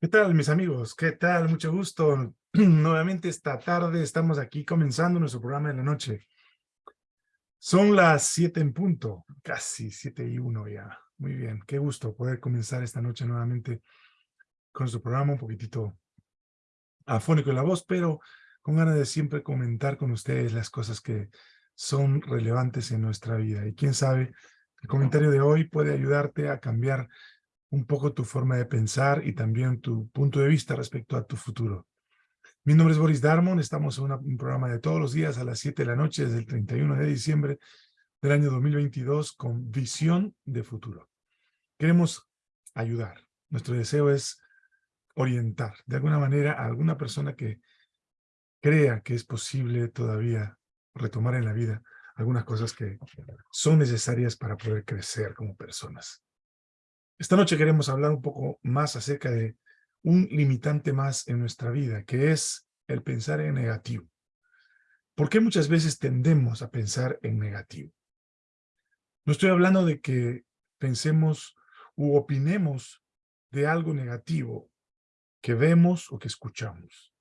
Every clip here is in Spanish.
¿Qué tal, mis amigos? ¿Qué tal? Mucho gusto. Nuevamente esta tarde estamos aquí comenzando nuestro programa de la noche. Son las siete en punto, casi siete y uno ya. Muy bien, qué gusto poder comenzar esta noche nuevamente con nuestro programa un poquitito afónico en la voz, pero con ganas de siempre comentar con ustedes las cosas que son relevantes en nuestra vida. Y quién sabe, el comentario de hoy puede ayudarte a cambiar un poco tu forma de pensar y también tu punto de vista respecto a tu futuro. Mi nombre es Boris Darmon, estamos en un programa de todos los días a las 7 de la noche desde el 31 de diciembre del año 2022 con visión de futuro. Queremos ayudar, nuestro deseo es orientar de alguna manera a alguna persona que crea que es posible todavía retomar en la vida algunas cosas que son necesarias para poder crecer como personas. Esta noche queremos hablar un poco más acerca de un limitante más en nuestra vida, que es el pensar en negativo. ¿Por qué muchas veces tendemos a pensar en negativo? No estoy hablando de que pensemos u opinemos de algo negativo que vemos o que escuchamos,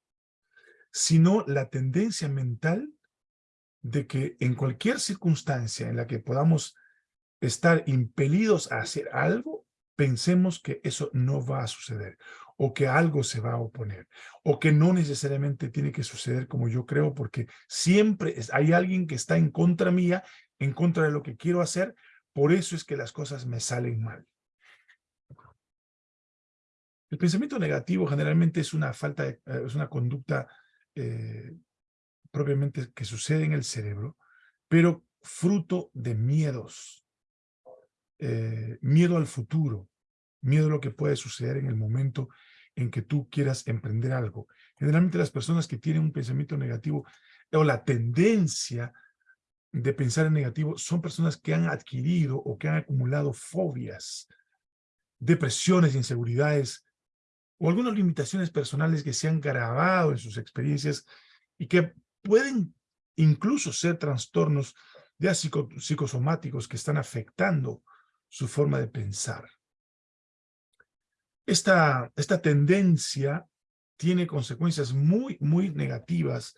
sino la tendencia mental de que en cualquier circunstancia en la que podamos estar impelidos a hacer algo, pensemos que eso no va a suceder o que algo se va a oponer o que no necesariamente tiene que suceder como yo creo porque siempre hay alguien que está en contra mía, en contra de lo que quiero hacer, por eso es que las cosas me salen mal. El pensamiento negativo generalmente es una falta, de, eh, es una conducta eh, propiamente que sucede en el cerebro, pero fruto de miedos, eh, miedo al futuro, miedo a lo que puede suceder en el momento en que tú quieras emprender algo. Generalmente las personas que tienen un pensamiento negativo o la tendencia de pensar en negativo son personas que han adquirido o que han acumulado fobias, depresiones, inseguridades o algunas limitaciones personales que se han grabado en sus experiencias y que pueden incluso ser trastornos ya psicosomáticos que están afectando su forma de pensar. Esta, esta tendencia tiene consecuencias muy, muy negativas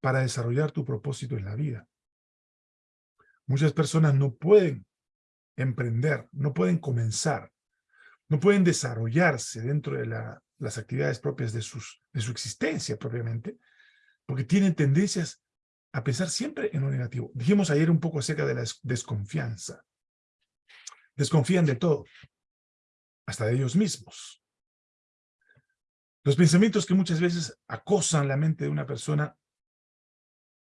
para desarrollar tu propósito en la vida. Muchas personas no pueden emprender, no pueden comenzar, no pueden desarrollarse dentro de la, las actividades propias de, sus, de su existencia propiamente, porque tienen tendencias a pensar siempre en lo negativo. Dijimos ayer un poco acerca de la desconfianza desconfían de todo, hasta de ellos mismos. Los pensamientos que muchas veces acosan la mente de una persona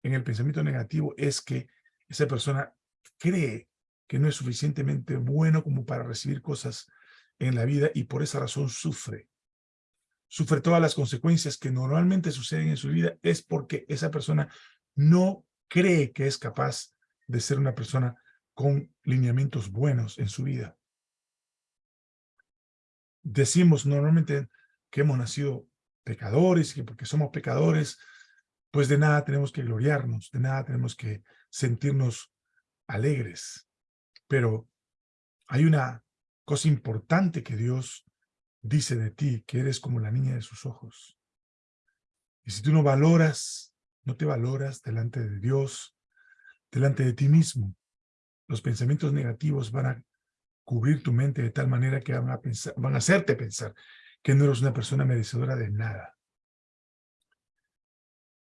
en el pensamiento negativo es que esa persona cree que no es suficientemente bueno como para recibir cosas en la vida y por esa razón sufre. Sufre todas las consecuencias que normalmente suceden en su vida es porque esa persona no cree que es capaz de ser una persona con lineamientos buenos en su vida. Decimos normalmente que hemos nacido pecadores que porque somos pecadores, pues de nada tenemos que gloriarnos, de nada tenemos que sentirnos alegres. Pero hay una cosa importante que Dios dice de ti, que eres como la niña de sus ojos. Y si tú no valoras, no te valoras delante de Dios, delante de ti mismo, los pensamientos negativos van a cubrir tu mente de tal manera que van a, pensar, van a hacerte pensar que no eres una persona merecedora de nada.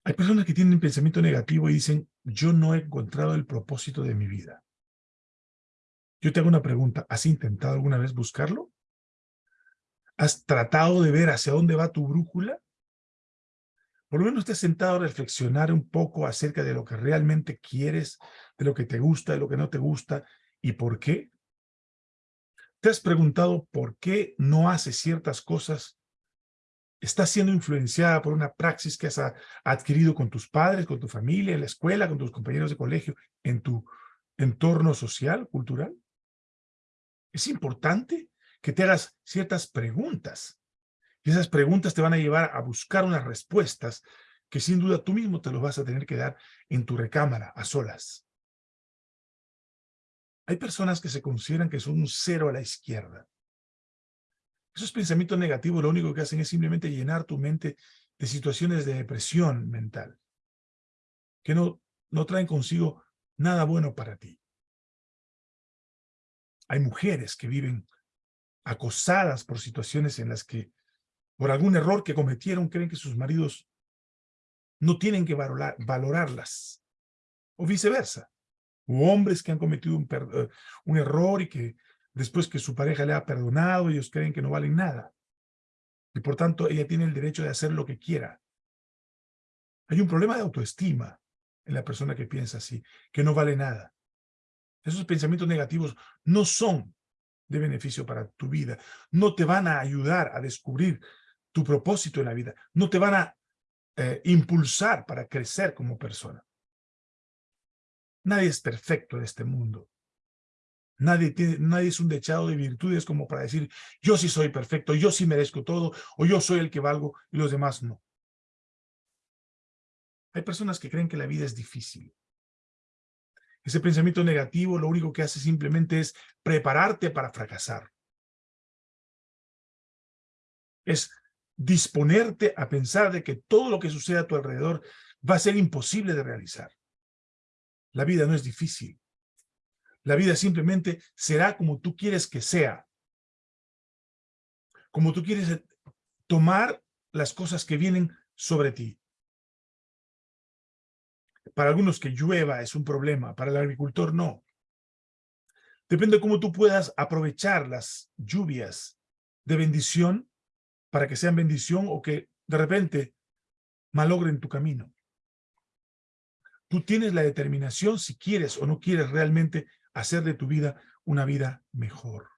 Hay personas que tienen pensamiento negativo y dicen, yo no he encontrado el propósito de mi vida. Yo te hago una pregunta, ¿has intentado alguna vez buscarlo? ¿Has tratado de ver hacia dónde va tu brújula? Por lo menos has sentado a reflexionar un poco acerca de lo que realmente quieres, de lo que te gusta, de lo que no te gusta y por qué. ¿Te has preguntado por qué no haces ciertas cosas? ¿Estás siendo influenciada por una praxis que has adquirido con tus padres, con tu familia, en la escuela, con tus compañeros de colegio, en tu entorno social, cultural? Es importante que te hagas ciertas preguntas y esas preguntas te van a llevar a buscar unas respuestas que sin duda tú mismo te los vas a tener que dar en tu recámara, a solas. Hay personas que se consideran que son un cero a la izquierda. Esos pensamientos negativos lo único que hacen es simplemente llenar tu mente de situaciones de depresión mental, que no, no traen consigo nada bueno para ti. Hay mujeres que viven acosadas por situaciones en las que, por algún error que cometieron, creen que sus maridos no tienen que valorarlas, o viceversa. O hombres que han cometido un, eh, un error y que después que su pareja le ha perdonado, ellos creen que no valen nada. Y por tanto, ella tiene el derecho de hacer lo que quiera. Hay un problema de autoestima en la persona que piensa así, que no vale nada. Esos pensamientos negativos no son de beneficio para tu vida. No te van a ayudar a descubrir tu propósito en la vida. No te van a eh, impulsar para crecer como persona. Nadie es perfecto en este mundo. Nadie, nadie es un dechado de virtudes como para decir, yo sí soy perfecto, yo sí merezco todo, o yo soy el que valgo y los demás no. Hay personas que creen que la vida es difícil. Ese pensamiento negativo lo único que hace simplemente es prepararte para fracasar. Es disponerte a pensar de que todo lo que sucede a tu alrededor va a ser imposible de realizar. La vida no es difícil. La vida simplemente será como tú quieres que sea. Como tú quieres eh, tomar las cosas que vienen sobre ti. Para algunos que llueva es un problema, para el agricultor no. Depende de cómo tú puedas aprovechar las lluvias de bendición para que sean bendición o que de repente malogren tu camino. Tú tienes la determinación si quieres o no quieres realmente hacer de tu vida una vida mejor.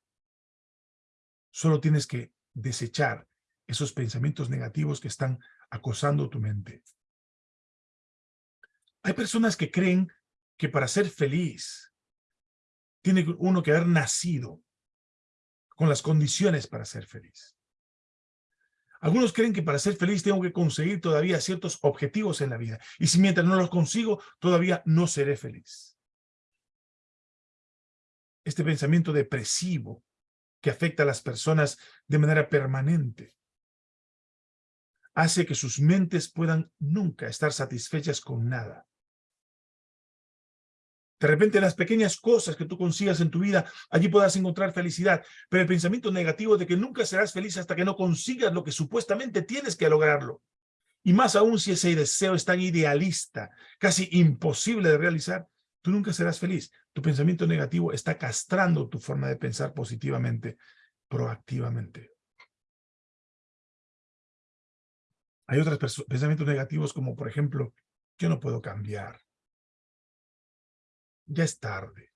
Solo tienes que desechar esos pensamientos negativos que están acosando tu mente. Hay personas que creen que para ser feliz tiene uno que haber nacido con las condiciones para ser feliz. Algunos creen que para ser feliz tengo que conseguir todavía ciertos objetivos en la vida. Y si mientras no los consigo, todavía no seré feliz. Este pensamiento depresivo que afecta a las personas de manera permanente hace que sus mentes puedan nunca estar satisfechas con nada. De repente las pequeñas cosas que tú consigas en tu vida, allí puedas encontrar felicidad. Pero el pensamiento negativo de que nunca serás feliz hasta que no consigas lo que supuestamente tienes que lograrlo. Y más aún si ese deseo es tan idealista, casi imposible de realizar, tú nunca serás feliz. Tu pensamiento negativo está castrando tu forma de pensar positivamente, proactivamente. Hay otros pensamientos negativos como, por ejemplo, yo no puedo cambiar ya es tarde.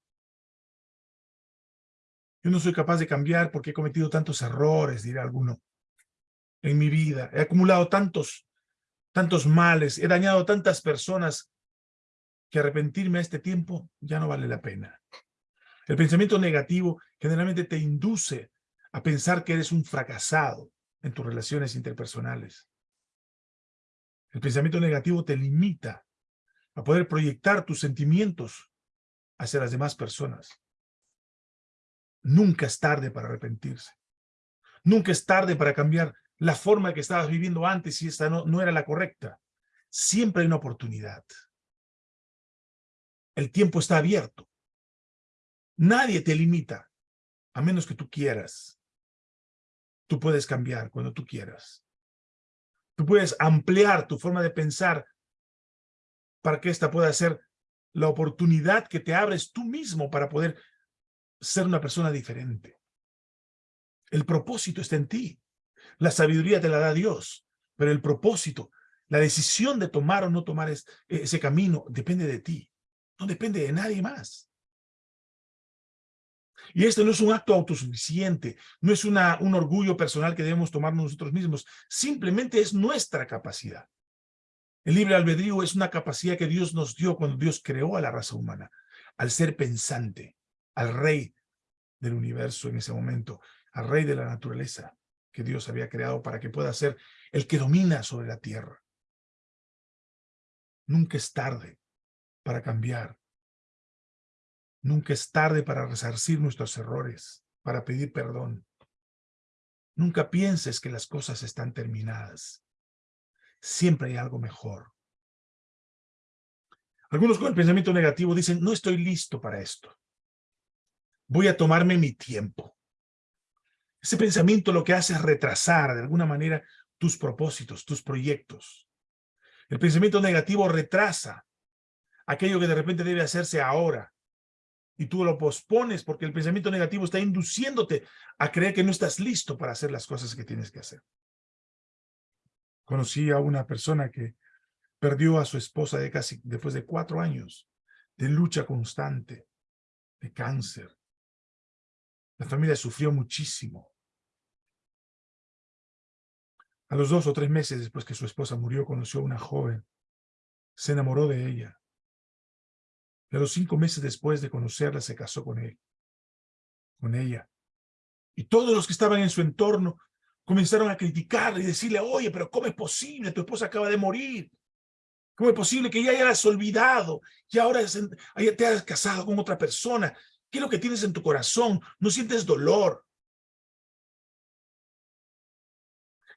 Yo no soy capaz de cambiar porque he cometido tantos errores, dirá alguno, en mi vida. He acumulado tantos, tantos males, he dañado tantas personas que arrepentirme a este tiempo ya no vale la pena. El pensamiento negativo generalmente te induce a pensar que eres un fracasado en tus relaciones interpersonales. El pensamiento negativo te limita a poder proyectar tus sentimientos hacia las demás personas. Nunca es tarde para arrepentirse. Nunca es tarde para cambiar la forma que estabas viviendo antes si esta no, no era la correcta. Siempre hay una oportunidad. El tiempo está abierto. Nadie te limita, a menos que tú quieras. Tú puedes cambiar cuando tú quieras. Tú puedes ampliar tu forma de pensar para que ésta pueda ser la oportunidad que te abres tú mismo para poder ser una persona diferente. El propósito está en ti. La sabiduría te la da Dios, pero el propósito, la decisión de tomar o no tomar ese camino depende de ti. No depende de nadie más. Y esto no es un acto autosuficiente, no es una, un orgullo personal que debemos tomar nosotros mismos, simplemente es nuestra capacidad. El libre albedrío es una capacidad que Dios nos dio cuando Dios creó a la raza humana, al ser pensante, al rey del universo en ese momento, al rey de la naturaleza que Dios había creado para que pueda ser el que domina sobre la tierra. Nunca es tarde para cambiar. Nunca es tarde para resarcir nuestros errores, para pedir perdón. Nunca pienses que las cosas están terminadas. Siempre hay algo mejor. Algunos con el pensamiento negativo dicen, no estoy listo para esto. Voy a tomarme mi tiempo. Ese pensamiento lo que hace es retrasar de alguna manera tus propósitos, tus proyectos. El pensamiento negativo retrasa aquello que de repente debe hacerse ahora. Y tú lo pospones porque el pensamiento negativo está induciéndote a creer que no estás listo para hacer las cosas que tienes que hacer. Conocí a una persona que perdió a su esposa de casi, después de cuatro años de lucha constante, de cáncer. La familia sufrió muchísimo. A los dos o tres meses después que su esposa murió, conoció a una joven. Se enamoró de ella. Y a los cinco meses después de conocerla, se casó con él, con ella. Y todos los que estaban en su entorno comenzaron a criticarle y decirle, oye, pero ¿cómo es posible? Tu esposa acaba de morir. ¿Cómo es posible que ya hayas olvidado y ahora te has casado con otra persona? ¿Qué es lo que tienes en tu corazón? ¿No sientes dolor?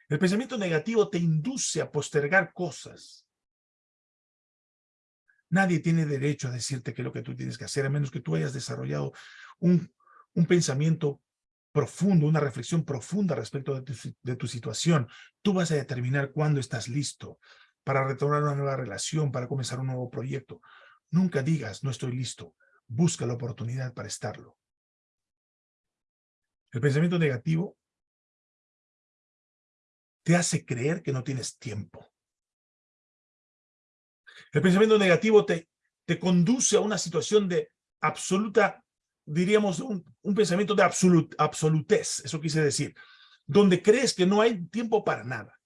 El pensamiento negativo te induce a postergar cosas. Nadie tiene derecho a decirte qué es lo que tú tienes que hacer, a menos que tú hayas desarrollado un, un pensamiento profundo, una reflexión profunda respecto de tu, situación. Tú vas a determinar cuándo estás listo para retornar una nueva relación, para comenzar un nuevo proyecto. Nunca digas, no estoy listo. Busca la oportunidad para estarlo. El pensamiento negativo te hace creer que no tienes tiempo. El pensamiento negativo te, te conduce a una situación de absoluta, diríamos, un, pensamiento de absolut, absolutez, eso quise decir, donde crees que no hay tiempo para nada.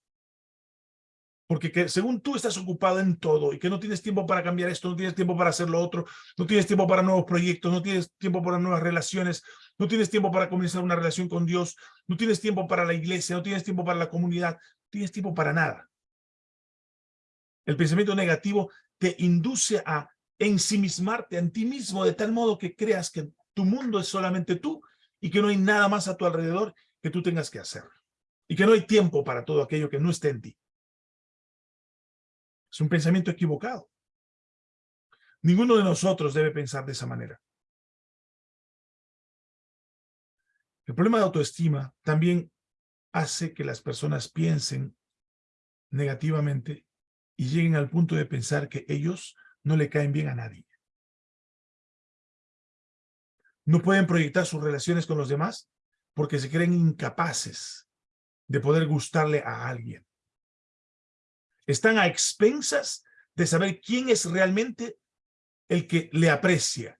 Porque que según tú estás ocupado en todo y que no tienes tiempo para cambiar esto, no tienes tiempo para hacer lo otro, no tienes tiempo para nuevos proyectos, no tienes tiempo para nuevas relaciones, no tienes tiempo para comenzar una relación con Dios, no tienes tiempo para la iglesia, no tienes tiempo para la comunidad, no tienes tiempo para nada. El pensamiento negativo te induce a ensimismarte en ti mismo de tal modo que creas que tu mundo es solamente tú y que no hay nada más a tu alrededor que tú tengas que hacer. Y que no hay tiempo para todo aquello que no esté en ti. Es un pensamiento equivocado. Ninguno de nosotros debe pensar de esa manera. El problema de autoestima también hace que las personas piensen negativamente y lleguen al punto de pensar que ellos no le caen bien a nadie. No pueden proyectar sus relaciones con los demás porque se creen incapaces de poder gustarle a alguien están a expensas de saber quién es realmente el que le aprecia.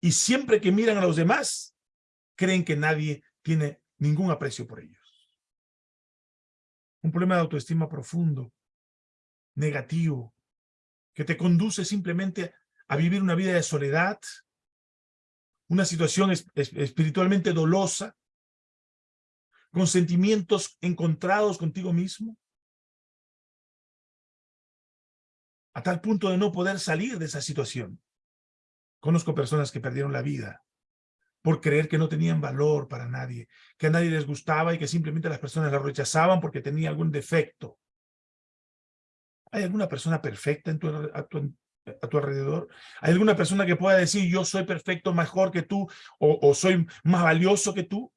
Y siempre que miran a los demás, creen que nadie tiene ningún aprecio por ellos. Un problema de autoestima profundo, negativo, que te conduce simplemente a vivir una vida de soledad, una situación espiritualmente dolosa, con sentimientos encontrados contigo mismo, a tal punto de no poder salir de esa situación. Conozco personas que perdieron la vida por creer que no tenían valor para nadie, que a nadie les gustaba y que simplemente las personas la rechazaban porque tenía algún defecto. ¿Hay alguna persona perfecta en tu, tu, a tu alrededor? ¿Hay alguna persona que pueda decir yo soy perfecto mejor que tú o, soy más valioso que tú?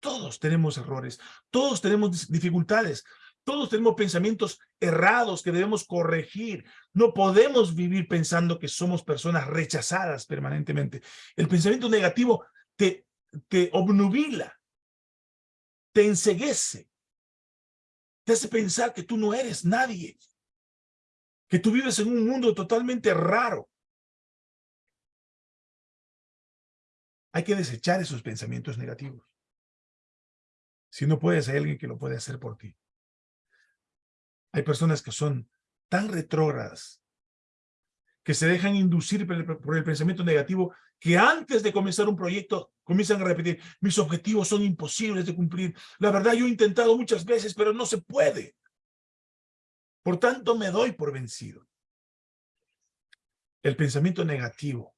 Todos tenemos errores, todos tenemos dificultades, todos tenemos pensamientos errados que debemos corregir. No podemos vivir pensando que somos personas rechazadas permanentemente. El pensamiento negativo te, te obnubila, te enseguece, te hace pensar que tú no eres nadie, que tú vives en un mundo totalmente raro. Hay que desechar esos pensamientos negativos. Si no puedes, hay alguien que lo puede hacer por ti. Hay personas que son tan retrógradas, que se dejan inducir por el, pensamiento negativo, que antes de comenzar un proyecto comienzan a repetir, mis objetivos son imposibles de cumplir. La verdad, yo he intentado muchas veces, pero no se puede. Por tanto, me doy por vencido. El pensamiento negativo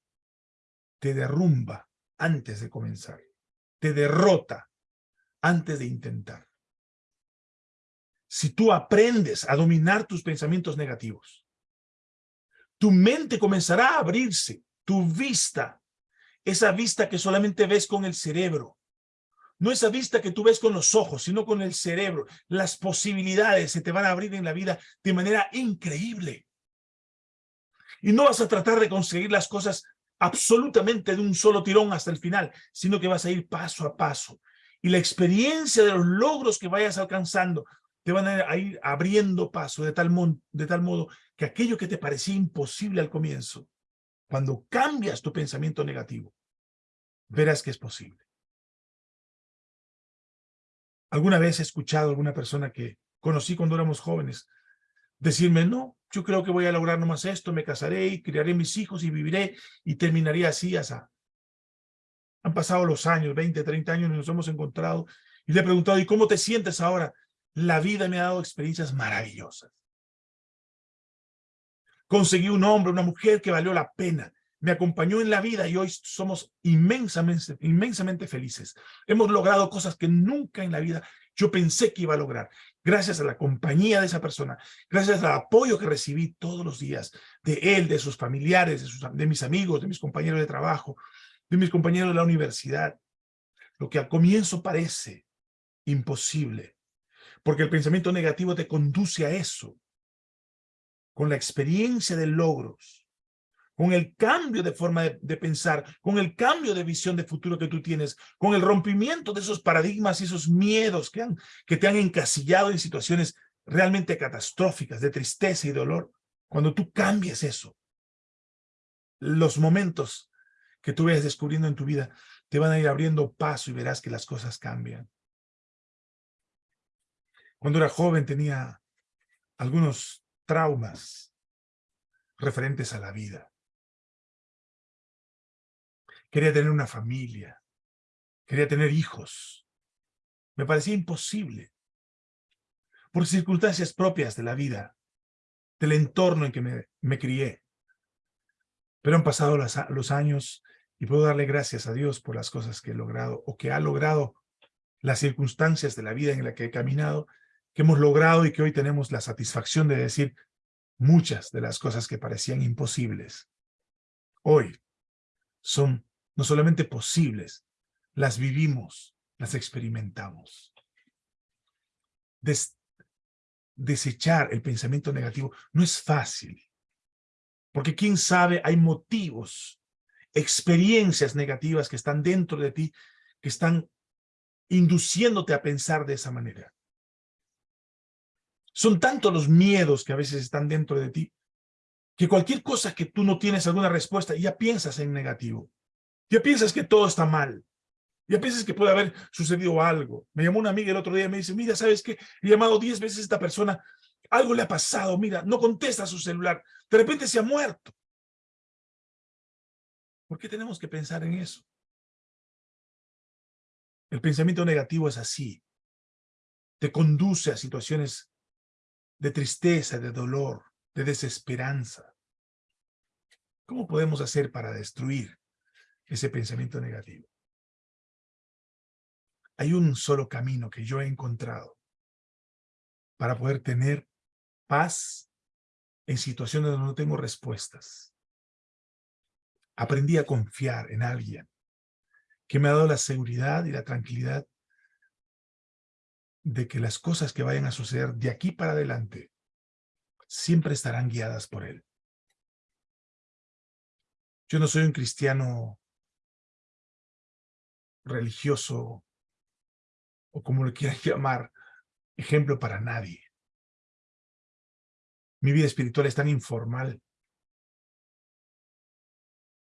te derrumba antes de comenzar, te derrota antes de intentar. si tú aprendes a dominar tus pensamientos negativos. Tu mente comenzará a abrirse, tu vista, esa vista que solamente ves con el cerebro. No esa vista que tú ves con los ojos, sino con el cerebro. Las posibilidades se te van a abrir en la vida de manera increíble. Y no vas a tratar de conseguir las cosas absolutamente de un solo tirón hasta el final, sino que vas a ir paso a paso. Y la experiencia de los logros que vayas alcanzando te van a ir abriendo paso de tal, de tal modo que aquello que te parecía imposible al comienzo, cuando cambias tu pensamiento negativo, verás que es posible. Alguna vez he escuchado a alguna persona que conocí cuando éramos jóvenes decirme, no, yo creo que voy a lograr nomás esto, me casaré y criaré mis hijos y viviré y terminaría así, así. Han pasado los años, 20, 30 años y nos hemos encontrado y le he preguntado, ¿y cómo te sientes ahora? La vida me ha dado experiencias maravillosas. Conseguí un hombre, una mujer que valió la pena. Me acompañó en la vida y hoy somos inmensamente, inmensamente felices. Hemos logrado cosas que nunca en la vida yo pensé que iba a lograr. Gracias a la compañía de esa persona, gracias al apoyo que recibí todos los días de él, de sus familiares, de, sus, de mis amigos, de mis compañeros de trabajo, de mis compañeros de la universidad. Lo que al comienzo parece imposible, porque el pensamiento negativo te conduce a eso. Con la experiencia de logros, con el cambio de forma de, pensar, con el cambio de visión de futuro que tú tienes, con el rompimiento de esos paradigmas y esos miedos que, que te han encasillado en situaciones realmente catastróficas, de tristeza y dolor, cuando tú cambias eso, los momentos que tú vayas descubriendo en tu vida te van a ir abriendo paso y verás que las cosas cambian. Cuando era joven tenía algunos traumas referentes a la vida. Quería tener una familia, quería tener hijos. Me parecía imposible. Por circunstancias propias de la vida, del entorno en que me, crié. Pero han pasado los años y puedo darle gracias a Dios por las cosas que he logrado o que ha logrado las circunstancias de la vida en la que he caminado que hemos logrado y que hoy tenemos la satisfacción de decir muchas de las cosas que parecían imposibles. Hoy son no solamente posibles, las vivimos, las experimentamos. desechar el pensamiento negativo no es fácil, porque quién sabe, hay motivos, experiencias negativas que están dentro de ti, que están induciéndote a pensar de esa manera. Son tantos los miedos que a veces están dentro de ti, que cualquier cosa que tú no tienes alguna respuesta, ya piensas en negativo. Ya piensas que todo está mal. Ya piensas que puede haber sucedido algo. Me llamó una amiga el otro día y me dice, mira, ¿sabes qué? He llamado diez veces a esta persona. Algo le ha pasado, mira, no contesta a su celular. De repente se ha muerto. ¿Por qué tenemos que pensar en eso? El pensamiento negativo es así. Te conduce a situaciones de tristeza, de dolor, de desesperanza. ¿Cómo podemos hacer para destruir ese pensamiento negativo? Hay un solo camino que yo he encontrado para poder tener paz en situaciones donde no tengo respuestas. Aprendí a confiar en alguien que me ha dado la seguridad y la tranquilidad de que las cosas que vayan a suceder de aquí para adelante siempre estarán guiadas por Él. Yo no soy un cristiano religioso o como lo quieran llamar, ejemplo para nadie. Mi vida espiritual es tan informal,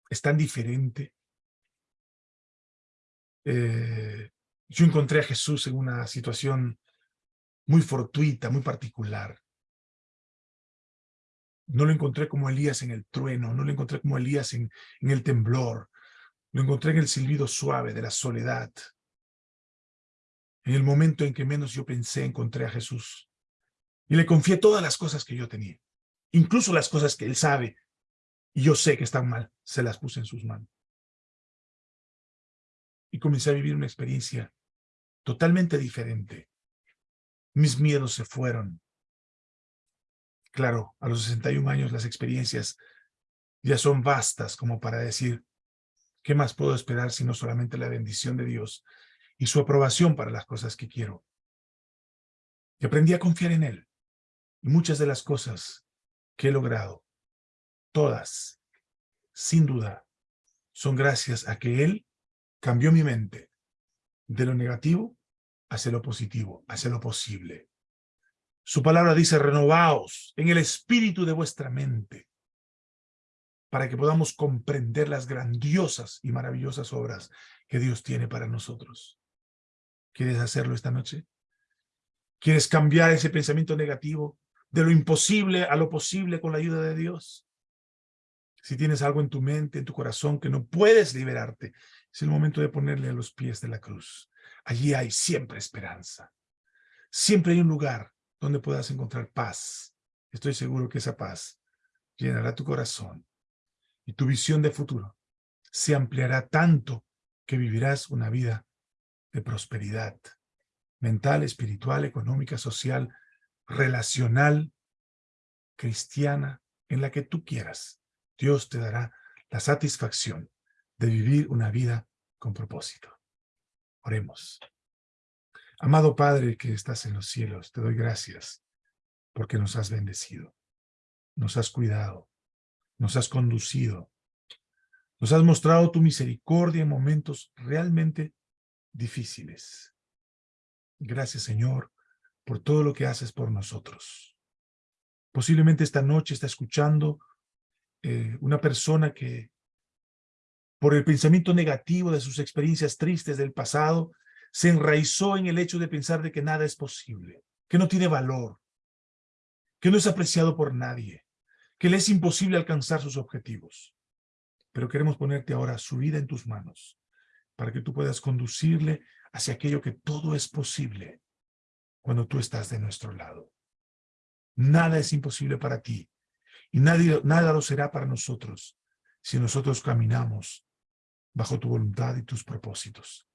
es tan diferente. Eh, yo encontré a Jesús en una situación muy fortuita, muy particular. No lo encontré como Elías en el trueno, no lo encontré como Elías en el temblor. Lo encontré en el silbido suave de la soledad. En el momento en que menos yo pensé, encontré a Jesús. Y le confié todas las cosas que yo tenía. Incluso las cosas que él sabe y yo sé que están mal, se las puse en sus manos. Y comencé a vivir una experiencia totalmente diferente. Mis miedos se fueron. Claro, a los 61 años las experiencias ya son vastas como para decir, ¿qué más puedo esperar sino solamente la bendición de Dios y su aprobación para las cosas que quiero? Y aprendí a confiar en Él. Y muchas de las cosas que he logrado, todas, sin duda, son gracias a que Él cambió mi mente de lo negativo hacia lo positivo, hacia lo posible. Su palabra dice, renovaos en el espíritu de vuestra mente, para que podamos comprender las grandiosas y maravillosas obras que Dios tiene para nosotros. ¿Quieres hacerlo esta noche? ¿Quieres cambiar ese pensamiento negativo de lo imposible a lo posible con la ayuda de Dios? Si tienes algo en tu mente, en tu corazón que no puedes liberarte, es el momento de ponerle a los pies de la cruz. Allí hay siempre esperanza. Siempre hay un lugar donde puedas encontrar paz. Estoy seguro que esa paz llenará tu corazón y tu visión de futuro se ampliará tanto que vivirás una vida de prosperidad mental, espiritual, económica, social, relacional, cristiana, en la que tú quieras. Dios te dará la satisfacción de vivir una vida con propósito. Oremos. Amado Padre que estás en los cielos, te doy gracias porque nos has bendecido, nos has cuidado, nos has conducido, nos has mostrado tu misericordia en momentos realmente difíciles. Gracias, Señor, por todo lo que haces por nosotros. Posiblemente esta noche está escuchando eh, una persona que por el pensamiento negativo de sus experiencias tristes del pasado, se enraizó en el hecho de pensar de que nada es posible, que no tiene valor, que no es apreciado por nadie, que le es imposible alcanzar sus objetivos. Pero queremos ponerte ahora su vida en tus manos, para que tú puedas conducirle hacia aquello que todo es posible cuando tú estás de nuestro lado. Nada es imposible para ti y nadie, nada lo será para nosotros si nosotros caminamos bajo tu voluntad y tus propósitos.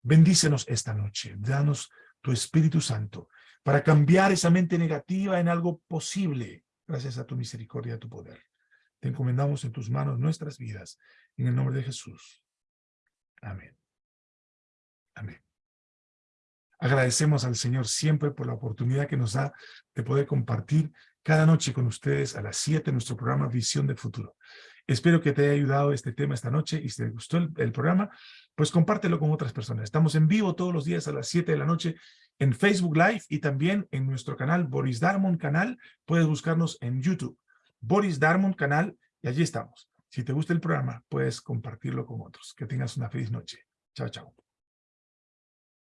Bendícenos esta noche, danos tu Espíritu Santo para cambiar esa mente negativa en algo posible, gracias a tu misericordia y a tu poder. Te encomendamos en tus manos nuestras vidas, en el nombre de Jesús. Amén. Amén. Agradecemos al Señor siempre por la oportunidad que nos da de poder compartir cada noche con ustedes a las 7 nuestro programa Visión del Futuro. Espero que te haya ayudado este tema esta noche y si te gustó el, programa, pues compártelo con otras personas. Estamos en vivo todos los días a las 7 de la noche en Facebook Live y también en nuestro canal Boris Darmon Canal. Puedes buscarnos en YouTube. Boris Darmon Canal y allí estamos. Si te gusta el programa, puedes compartirlo con otros. Que tengas una feliz noche. Chao, chao.